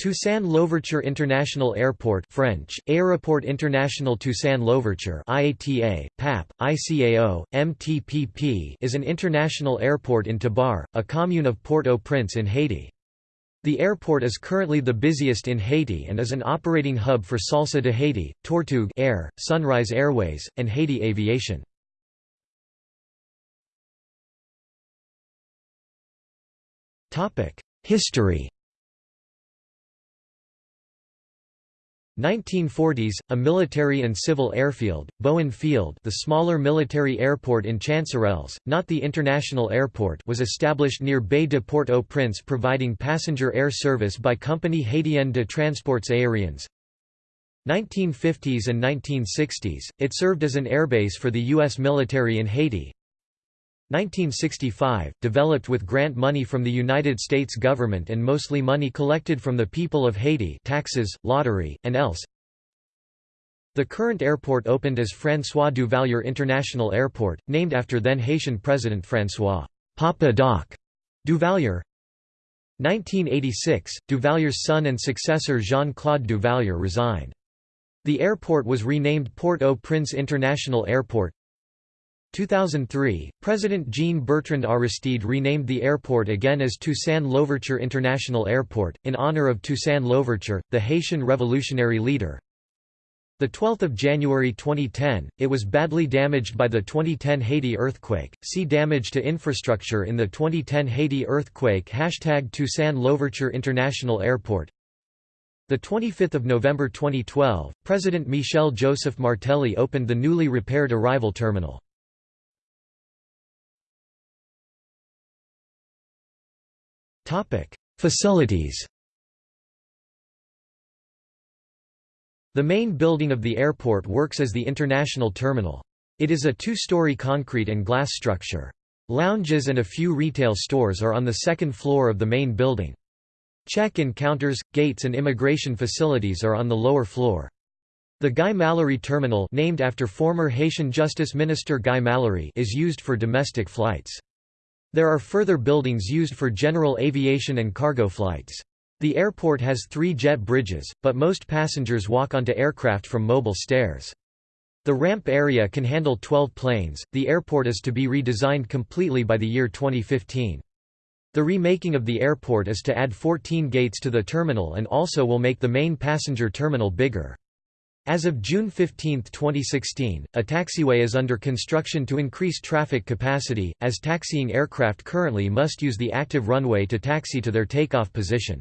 Toussaint Louverture International Airport French, Aéroport International Toussaint Louverture IATA, PAP, ICAO, MTPP is an international airport in Tabarre, a commune of Port-au-Prince in Haiti. The airport is currently the busiest in Haiti and is an operating hub for Salsa de Haiti, Tortug' Air, Sunrise Airways, and Haiti Aviation. History 1940s, a military and civil airfield, Bowen Field the smaller military airport in Chancerelles, not the international airport was established near Baie de Port-au-Prince providing passenger air service by Compagnie Haitienne de Transports Aériens. 1950s and 1960s, it served as an airbase for the U.S. military in Haiti. 1965, developed with grant money from the United States government and mostly money collected from the people of Haiti taxes, lottery, and else. The current airport opened as François Duvalier International Airport, named after then Haitian President François Papa Doc Duvalier. 1986, Duvalier's son and successor Jean-Claude Duvalier resigned. The airport was renamed Port-au-Prince International Airport. 2003, President Jean-Bertrand Aristide renamed the airport again as Toussaint Louverture International Airport, in honor of Toussaint Louverture, the Haitian revolutionary leader. 12 January 2010, it was badly damaged by the 2010 Haiti earthquake. See damage to infrastructure in the 2010 Haiti earthquake Hashtag Toussaint Louverture International Airport. 25 November 2012, President Michel Joseph Martelly opened the newly repaired arrival terminal. Facilities The main building of the airport works as the international terminal. It is a two-story concrete and glass structure. Lounges and a few retail stores are on the second floor of the main building. Check-in counters, gates and immigration facilities are on the lower floor. The Guy Malary Terminal named after former Haitian Justice Minister Guy Malary is used for domestic flights. There are further buildings used for general aviation and cargo flights. The airport has three jet bridges, but most passengers walk onto aircraft from mobile stairs. The ramp area can handle 12 planes. The airport is to be redesigned completely by the year 2015. The remaking of the airport is to add 14 gates to the terminal and also will make the main passenger terminal bigger. As of June 15, 2016, a taxiway is under construction to increase traffic capacity, as taxiing aircraft currently must use the active runway to taxi to their takeoff position.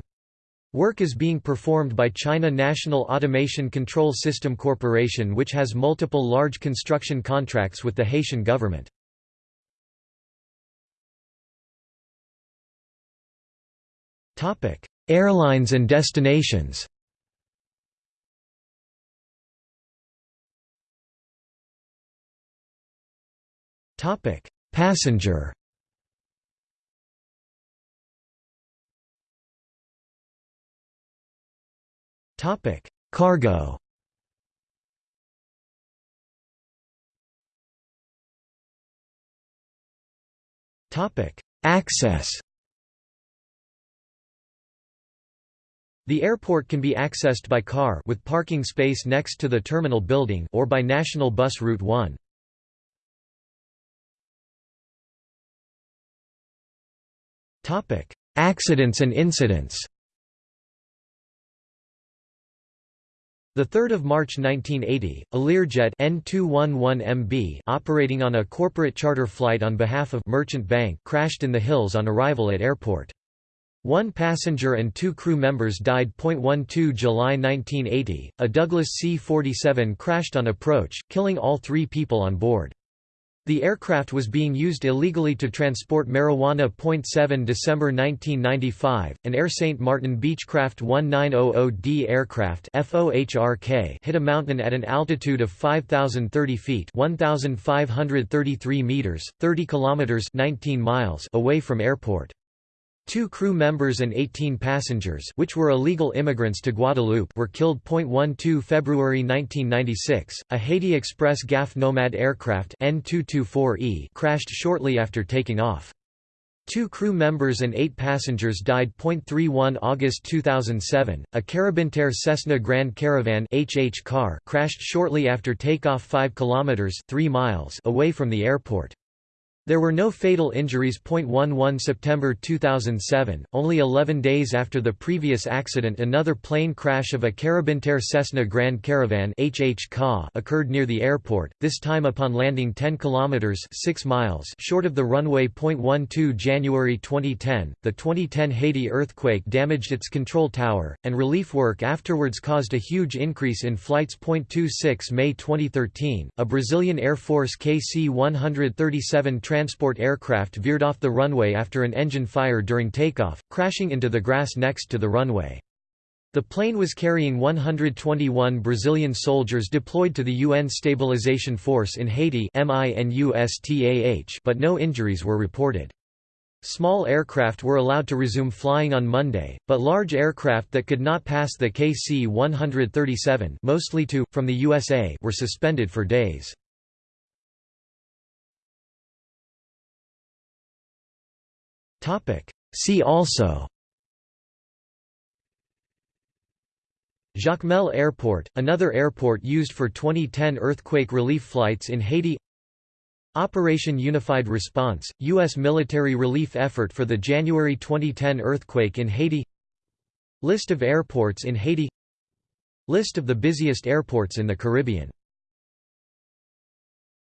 Work is being performed by China National Automation Control System Corporation which has multiple large construction contracts with the Haitian government. Airlines and destinations Topic: Passenger. Topic: Cargo. Topic: Access. The airport can be accessed by car with parking space next to the terminal building or by National Bus Route 1. Accidents and incidents The 3rd of March 1980, a Learjet N211MB operating on a corporate charter flight on behalf of Merchant Bank crashed in the hills on arrival at airport. One passenger and two crew members died. 12 July 1980, a Douglas C-47 crashed on approach, killing all three people on board. The aircraft was being used illegally to transport marijuana. 7 December 1995, an Air St. Martin Beechcraft 1900D aircraft FOHRK hit a mountain at an altitude of 5,030 feet 1,533 meters, 30 kilometers 19 miles away from airport. Two crew members and 18 passengers which were illegal immigrants to Guadeloupe were killed. 12 February 1996, a Haiti Express GAF Nomad aircraft N224E crashed shortly after taking off. Two crew members and eight passengers died. 31 August 2007, a Caribintair Cessna Grand Caravan HH car crashed shortly after takeoff 5 kilometers 3 miles away from the airport. There were no fatal injuries. 11 September 2007, only 11 days after the previous accident another plane crash of a Caribintair Cessna Grand Caravan occurred near the airport, this time upon landing 10 kilometers 6 miles short of the runway. 12 January 2010, the 2010 Haiti earthquake damaged its control tower, and relief work afterwards caused a huge increase in flights. 26 May 2013, a Brazilian Air Force KC-137 transport aircraft veered off the runway after an engine fire during takeoff, crashing into the grass next to the runway. The plane was carrying 121 Brazilian soldiers deployed to the UN Stabilization Force in Haiti but no injuries were reported. Small aircraft were allowed to resume flying on Monday, but large aircraft that could not pass the KC-137 mostly from the USA were suspended for days. See also. Jacmel Airport, another airport used for 2010 earthquake relief flights in Haiti. Operation Unified Response, U.S. military relief effort for the January 2010 earthquake in Haiti. List of airports in Haiti. List of the busiest airports in the Caribbean